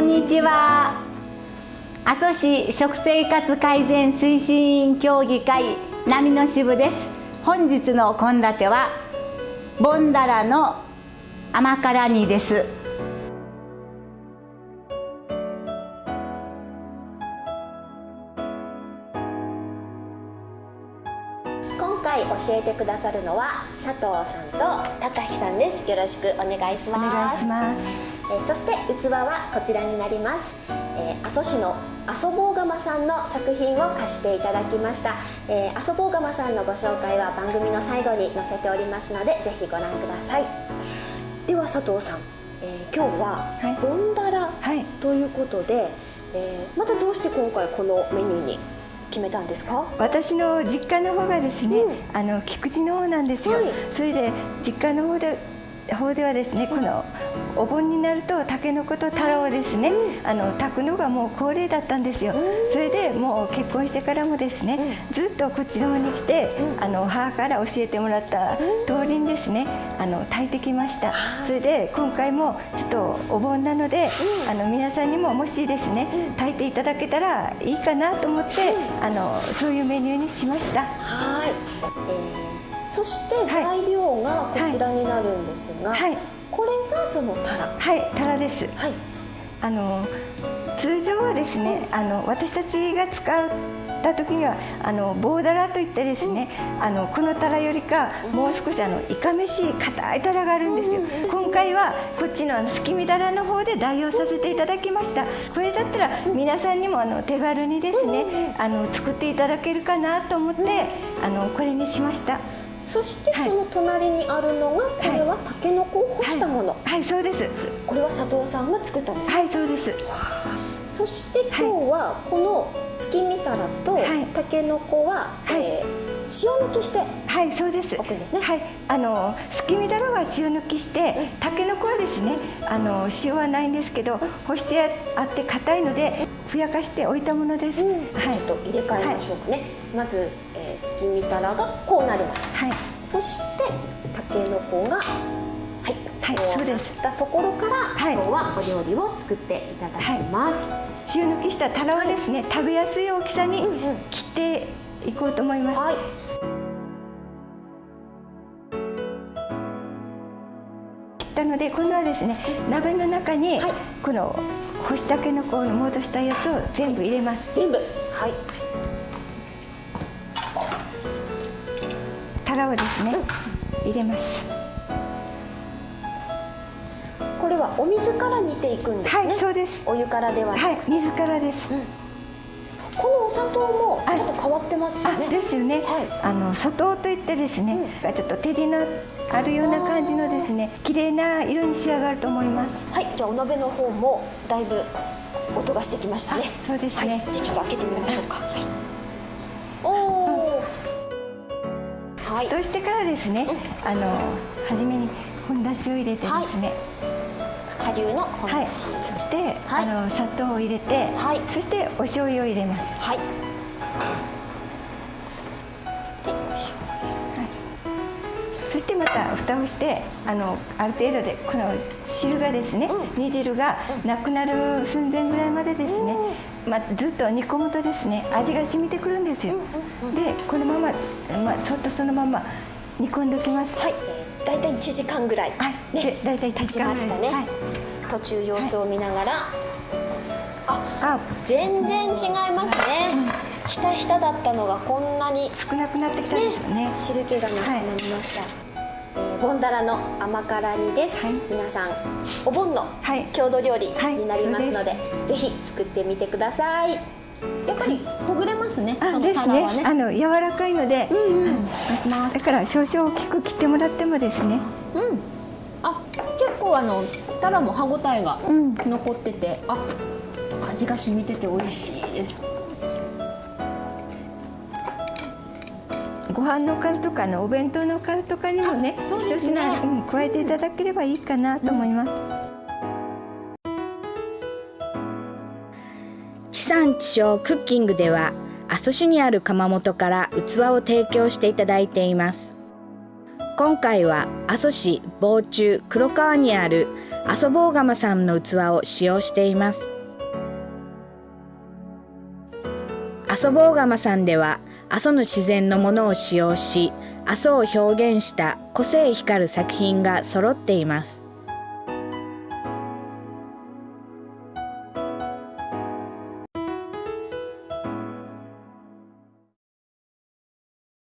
んにちは。阿蘇市食生活改善推進委員協議会波の支部です。本日の献立はボンダラの甘辛煮です。今回教えてくださるのは佐藤さんと高木さんです。よろしくお願いします。お願いします。えーそして器はこちらになります、えー阿蘇市の阿蘇坊釜さんの作品を貸していただきました、えー阿蘇坊釜さんのご紹介は番組の最後に載せておりますのでぜひご覧ください。では佐藤さん、えー今日ははい。ボンダラはい。ということで、えーまたどうして今回このメニューに決めたんですか？私の実家の方がですね、うん。あの菊池の方なんですよ、はい。それで実家の方で方ではですね、このお盆になるとたけのこと太郎をですね、あの炊くのがもう恒例だったんですよ、それでもう結婚してからもですね、ずっとこっちの方に来て、あの母から教えてもらった通りにですね。あの炊いてきました。それで今回もちょっとお盆なので、あの皆さんにももしですね炊いていただけたらいいかなと思って、あのそういうメニューにしました。はい、えーそしてはい。材料がこちらになるんですが、はい。これがそのタラ。はい。タラです。はい。あの通常はですねあの私たちが使った時にはあの棒だらといってですね、あのこのタラよりかもう少しあのいかめしい硬いタラがあるんですよ。今回はこっちのあの月見だらの方で代用させていただきました。これだったら皆さんにもあの手軽にですねあの作っていただけるかなと思ってあのこれにしましたそしてはい。その隣にあるのが、これはタケノコを干したもの、はい。そうです。これは佐藤さんが作ったんです、はいそうです。そして今日はこの月見たらとはい。タケノコは、はい。えー塩抜きしてはい、そうです。置くんですね。はい、あのすきみだらは塩抜きして、たけのこはですね、あの塩はないんですけど、干してあって硬いのでふやかしておいたものです。はい、ちょっと入れ替えましょうかね、まず、えー、すきみたらがこうなります。はい、そしてたけのこがはい、はいこそうです。たところから、はい。今日はお料理を作っていただきます、塩抜きしたたらはですね、食べやすい大きさにうんうん。切っていこうと思います。はい、切ったので、今度はですね、鍋の中に、はいこの干したけのこを戻したやつを全部入れます。全部はいたらをですね、入れます。これはお水から煮ていくんですね、はい、そうです。お湯からではなく、はい、水からです。このお砂糖もはい。ちょっと変わってますよあね、ですよね、はい。あの砂糖といってですね、ちょっと照りのあるような感じのですね綺麗な色に仕上がると思います。はい。じゃあお鍋の方もだいぶ音がしてきましたね。そうですね。はい、じゃあちょっと開けてみましょうか、はい、おおはい。そうしてからですね、あの初めに本だしを入れてですね顆粒の本はい、だしそして、はいあの砂糖を入れて、はい。そしてお醤油を入れます。はい。そしてまた蓋をしてあのある程度でこの汁がですね、煮汁がなくなる寸前ぐらいまでですね、まあ、ずっと煮込むとですね味が染みてくるんですよ、でこのまま、まあ、そっとそのまま煮込んでおきます。はい、えー、大体1時間ぐらい、はい。ね。で大体1経ち時間ぐらい。ましたね、はい途中様子を見ながら、あ全然違いますね、ひたひただったのがこんなに少なくなってきたんですよね。汁気がなくなりました、えーボンダラの甘辛煮です、はい。皆さんお盆のはい。郷土料理はいになりますので,、ぜひ作ってみてください。やっぱりほぐれますねそのあですね。ね。あの柔らかいので、はい。だから少々大きく切ってもらってもですね。うん、あ結構あのタラも歯ごたえがうん。残ってて、あ味が染みてて美味しいです。ご飯のカルとかのお弁当のカルとかにもね一ね。品、うん、加えていただければいいかなと思います、地産地消クッキングでは阿蘇市にある窯元から器を提供していただいています今回は阿蘇市防中黒川にある阿蘇坊釜さんの器を使用しています。阿蘇坊釜さんでは阿蘇の自然のものを使用し阿蘇を表現した個性光る作品が揃っています。